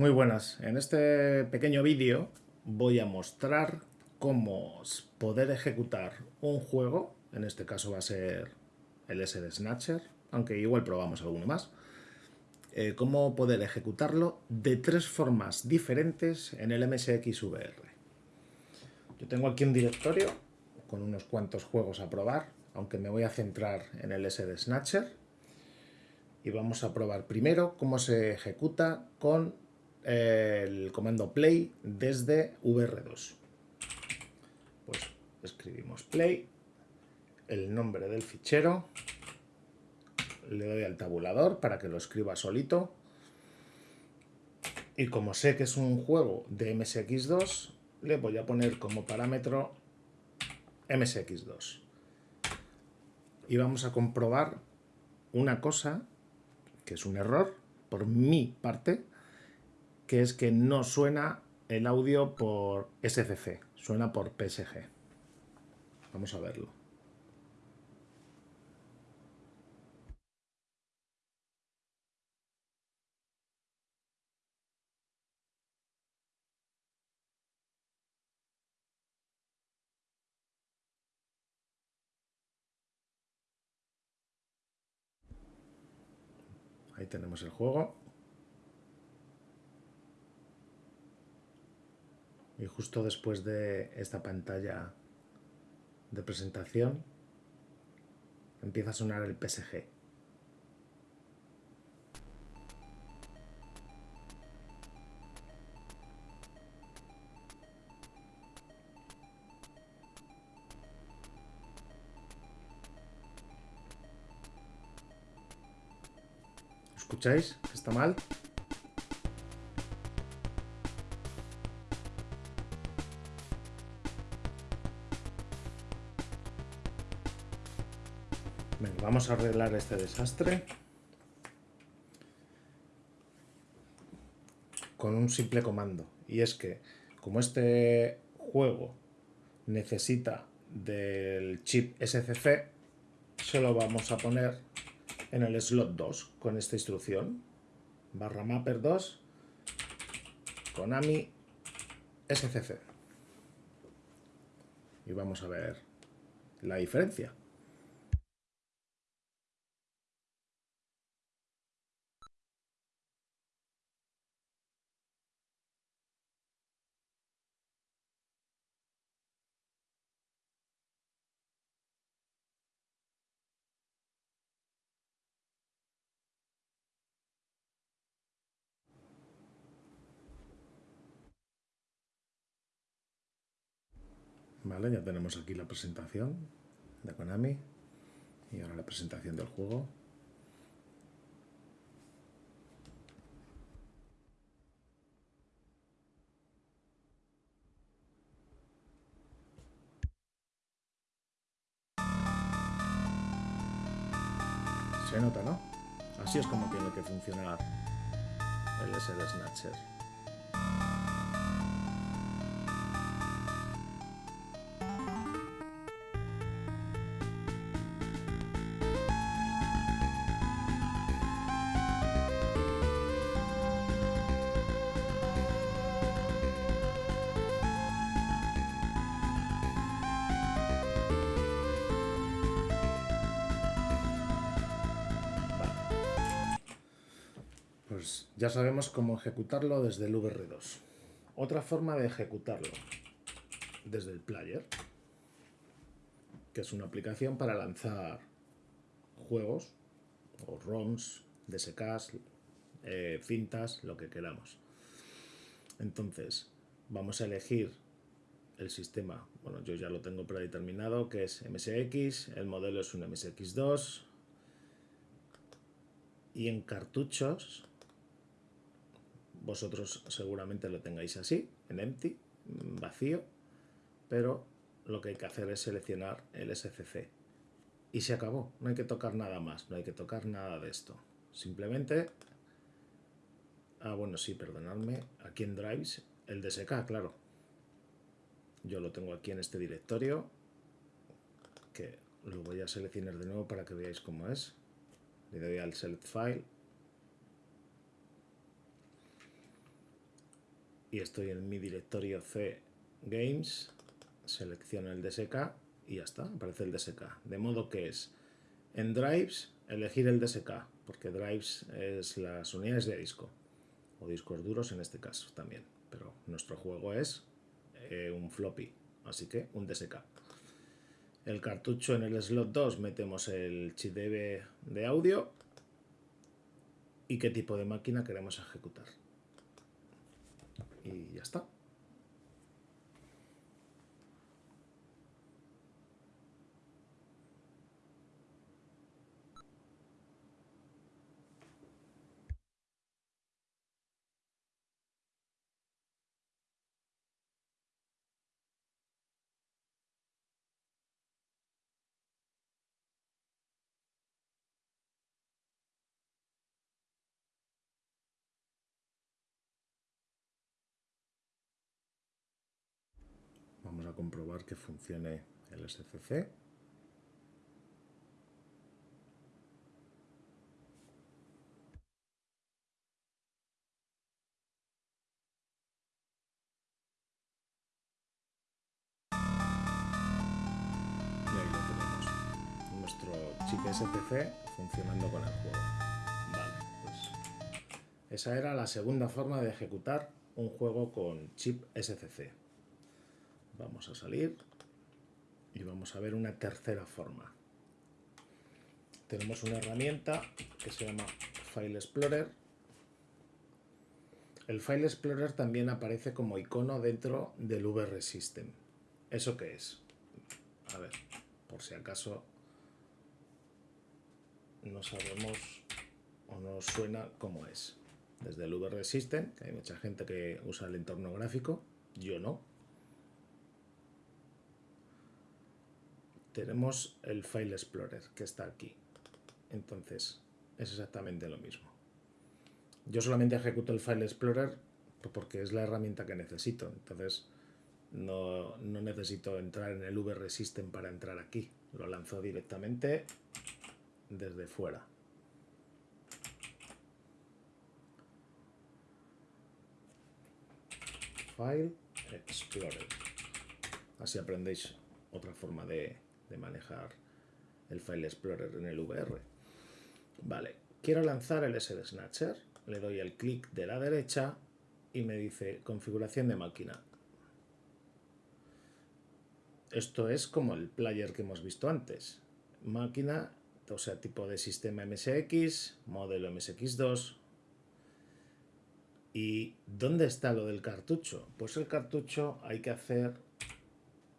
Muy buenas. En este pequeño vídeo voy a mostrar cómo poder ejecutar un juego, en este caso va a ser el SD Snatcher, aunque igual probamos alguno más, eh, cómo poder ejecutarlo de tres formas diferentes en el MSX VR. Yo tengo aquí un directorio con unos cuantos juegos a probar, aunque me voy a centrar en el SD Snatcher. Y vamos a probar primero cómo se ejecuta con el comando play desde VR2. Pues escribimos play, el nombre del fichero, le doy al tabulador para que lo escriba solito. Y como sé que es un juego de MSX2, le voy a poner como parámetro MSX2. Y vamos a comprobar una cosa, que es un error por mi parte, que es que no suena el audio por SCC, suena por PSG. Vamos a verlo. Ahí tenemos el juego. Y justo después de esta pantalla de presentación empieza a sonar el PSG. ¿Escucháis? ¿Está mal? Vamos a arreglar este desastre con un simple comando. Y es que, como este juego necesita del chip SCC, se lo vamos a poner en el slot 2 con esta instrucción. Barra mapper 2, Konami SCC. Y vamos a ver la diferencia. Vale, ya tenemos aquí la presentación de Konami y ahora la presentación del juego. Se nota, ¿no? Así es como tiene que funcionar el SD Snatcher. Pues ya sabemos cómo ejecutarlo desde el VR2. Otra forma de ejecutarlo desde el player, que es una aplicación para lanzar juegos o ROMs, DSKs, eh, cintas, lo que queramos. Entonces, vamos a elegir el sistema, bueno, yo ya lo tengo predeterminado, que es MSX, el modelo es un MSX2, y en cartuchos vosotros seguramente lo tengáis así, en empty, vacío, pero lo que hay que hacer es seleccionar el SCC. Y se acabó, no hay que tocar nada más, no hay que tocar nada de esto. Simplemente, ah bueno, sí, perdonadme, aquí en Drives, el DSK, claro. Yo lo tengo aquí en este directorio, que lo voy a seleccionar de nuevo para que veáis cómo es. Le doy al Select File, y estoy en mi directorio C Games, selecciono el DSK y ya está, aparece el DSK. De modo que es en Drives elegir el DSK, porque Drives es las unidades de disco, o discos duros en este caso también, pero nuestro juego es eh, un floppy, así que un DSK. El cartucho en el slot 2 metemos el chip de audio y qué tipo de máquina queremos ejecutar. Y ya está. Vamos a comprobar que funcione el SCC. Nuestro chip SCC funcionando con el juego. Vale, pues esa era la segunda forma de ejecutar un juego con chip SCC. Vamos a salir y vamos a ver una tercera forma. Tenemos una herramienta que se llama File Explorer. El File Explorer también aparece como icono dentro del VR System. ¿Eso qué es? A ver, por si acaso no sabemos o no suena cómo es. Desde el VR System, que hay mucha gente que usa el entorno gráfico, yo no, tenemos el File Explorer que está aquí. Entonces, es exactamente lo mismo. Yo solamente ejecuto el File Explorer porque es la herramienta que necesito. Entonces, no, no necesito entrar en el VR System para entrar aquí. Lo lanzo directamente desde fuera. File Explorer. Así aprendéis otra forma de, de manejar el File Explorer en el VR. Vale, quiero lanzar el SD Snatcher, le doy el clic de la derecha y me dice configuración de máquina. Esto es como el player que hemos visto antes. Máquina, o sea, tipo de sistema MSX, modelo MSX2. ¿Y dónde está lo del cartucho? Pues el cartucho hay que hacer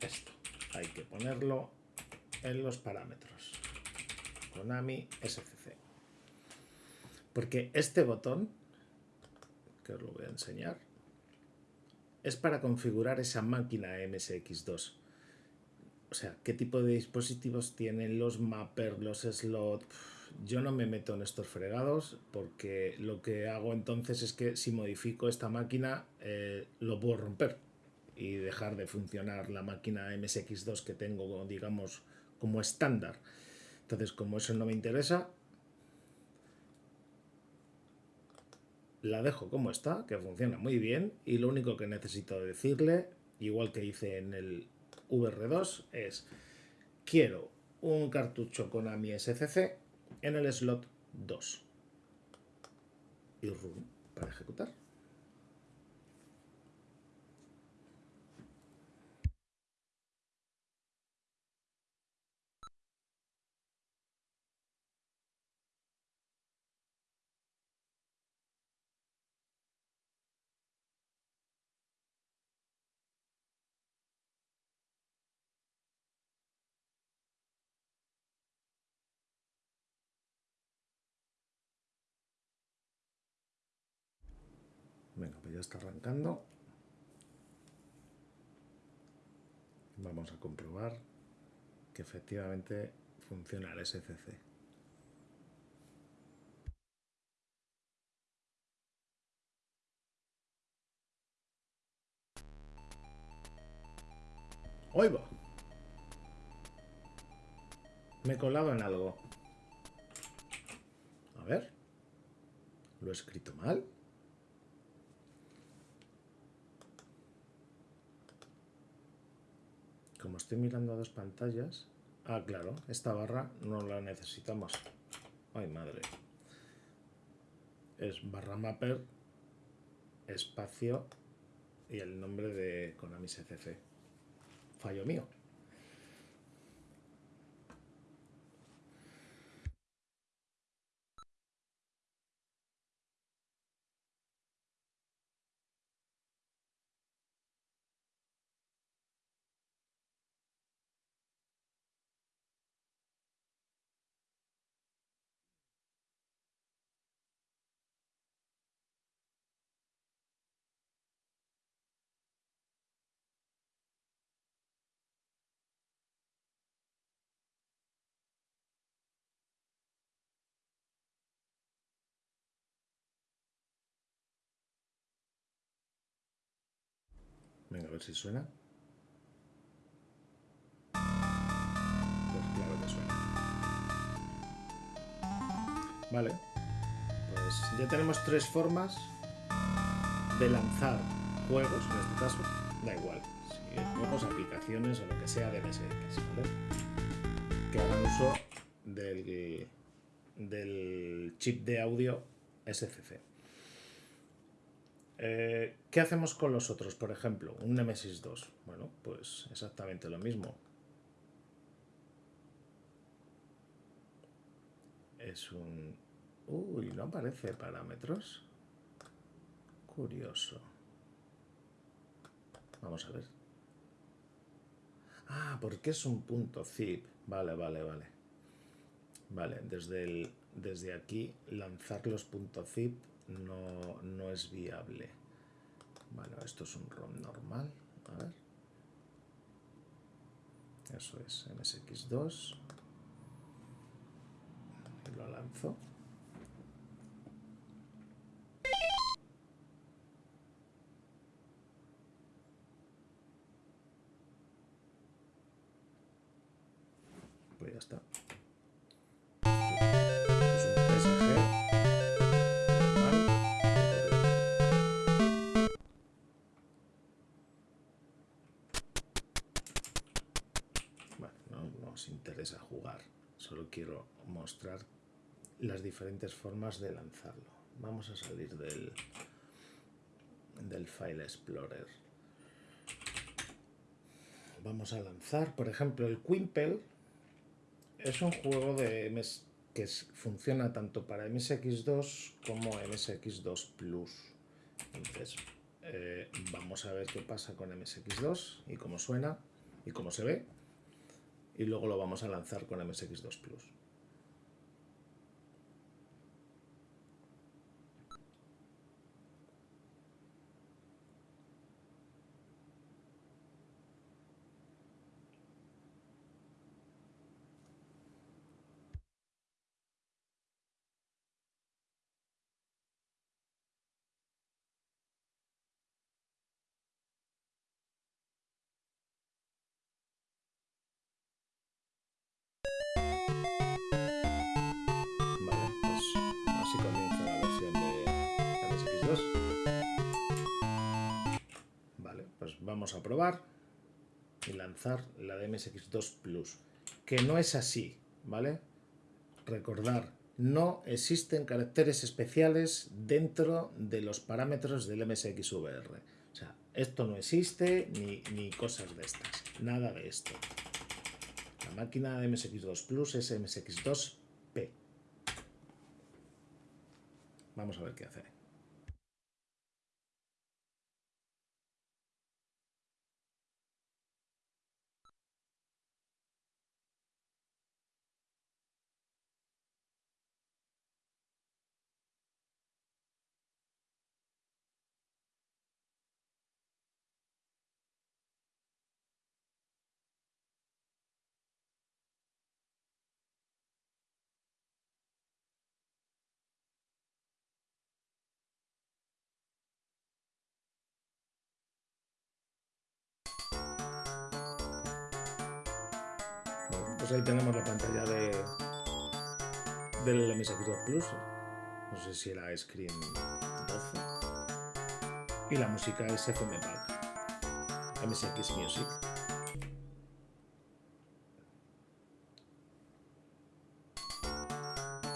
esto. Hay que ponerlo en los parámetros. Konami SCC. Porque este botón, que os lo voy a enseñar, es para configurar esa máquina MSX2. O sea, qué tipo de dispositivos tienen los mappers, los slots. Yo no me meto en estos fregados porque lo que hago entonces es que si modifico esta máquina eh, lo puedo romper y dejar de funcionar la máquina MSX2 que tengo, digamos, como estándar. Entonces, como eso no me interesa, la dejo como está, que funciona muy bien, y lo único que necesito decirle, igual que hice en el VR2, es quiero un cartucho con AMI SCC en el slot 2 y run para ejecutar. Venga, pues ya está arrancando. Vamos a comprobar que efectivamente funciona el SCC. ¡Oigo! Me he colado en algo. A ver. ¿Lo he escrito mal? Como estoy mirando a dos pantallas... Ah, claro, esta barra no la necesitamos. Ay, madre. Es barra mapper, espacio y el nombre de Konami CCC. Fallo mío. Ver si suena. Pues claro que suena. Vale. Pues ya tenemos tres formas de lanzar juegos, en este caso. Da igual. Si juegos, aplicaciones o lo que sea de MSX, ¿vale? Que hagan uso del, del chip de audio SCC. Eh, ¿Qué hacemos con los otros? Por ejemplo, un Nemesis 2. Bueno, pues exactamente lo mismo. Es un... Uy, no aparece parámetros. Curioso. Vamos a ver. Ah, porque es un punto zip. Vale, vale, vale. Vale, desde, el, desde aquí lanzar los puntos zip no, no es viable. Bueno, esto es un ROM normal. A ver. Eso es MSX2. lo lanzo. Pues ya está. Interesa jugar, solo quiero mostrar las diferentes formas de lanzarlo. Vamos a salir del, del File Explorer. Vamos a lanzar, por ejemplo, el Quimple es un juego de que funciona tanto para MSX2 como MSX2 Plus. Entonces, eh, vamos a ver qué pasa con MSX2 y cómo suena y cómo se ve y luego lo vamos a lanzar con MSX2 Plus. Vamos a probar y lanzar la de MSX2 Plus, que no es así, ¿vale? Recordar, no existen caracteres especiales dentro de los parámetros del MSXVR. O sea, esto no existe ni, ni cosas de estas, nada de esto. La máquina de MSX2 Plus es MSX2P. Vamos a ver qué hace. Pues ahí tenemos la pantalla de del MS Xbox Plus. No sé si era Screen 12. Y la música es FM Pack. MSX Music.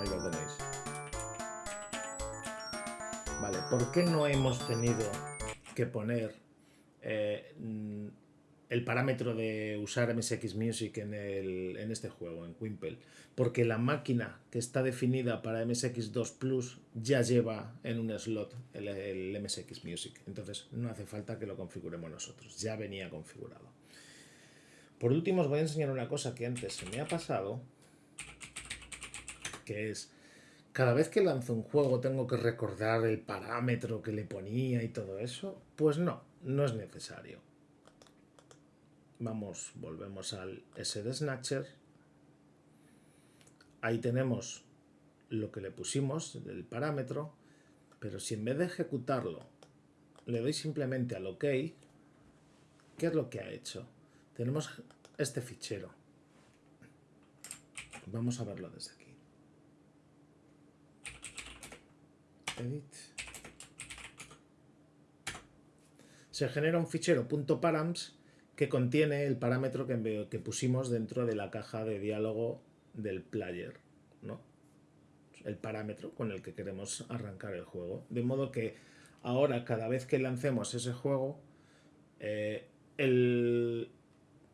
Ahí lo tenéis. Vale, ¿por qué no hemos tenido que poner eh, el parámetro de usar MSX Music en, el, en este juego, en Quimple? Porque la máquina que está definida para MSX2 Plus ya lleva en un slot el, el MSX Music. Entonces no hace falta que lo configuremos nosotros, ya venía configurado. Por último os voy a enseñar una cosa que antes se me ha pasado, que es cada vez que lanzo un juego tengo que recordar el parámetro que le ponía y todo eso. Pues no, no es necesario. Vamos, volvemos al SD Snatcher. Ahí tenemos lo que le pusimos del parámetro, pero si en vez de ejecutarlo le doy simplemente al OK, ¿qué es lo que ha hecho? Tenemos este fichero. Vamos a verlo desde aquí. Edit. Se genera un fichero .params que contiene el parámetro que, pusimos dentro de la caja de diálogo del player, ¿no? El parámetro con el que queremos arrancar el juego. De modo que ahora cada vez que lancemos ese juego, eh, el,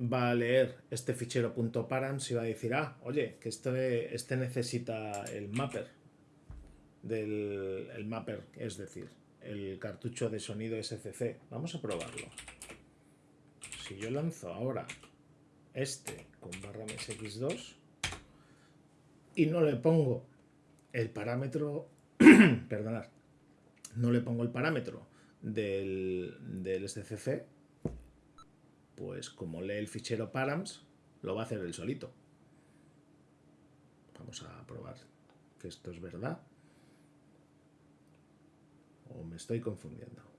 va a leer este fichero .params y va a decir, ah, oye, que este, este necesita el mapper del el mapper, es decir, el cartucho de sonido SCC. Vamos a probarlo. Si yo lanzo ahora este con barra MSX2 y no le pongo el parámetro, perdonad, no le pongo el parámetro del, del SCC, pues como lee el fichero params, lo va a hacer él solito. Vamos a probar que esto es verdad. O me estoy confundiendo.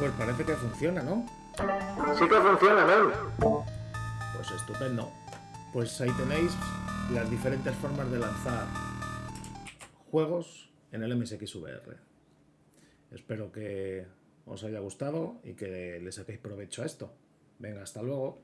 Pues parece que funciona, ¿no? Sí que funciona, ¿no? Pues estupendo. Pues ahí tenéis las diferentes formas de lanzar juegos en el MSXVR. Espero que os haya gustado y que le saquéis provecho a esto. Venga, hasta luego.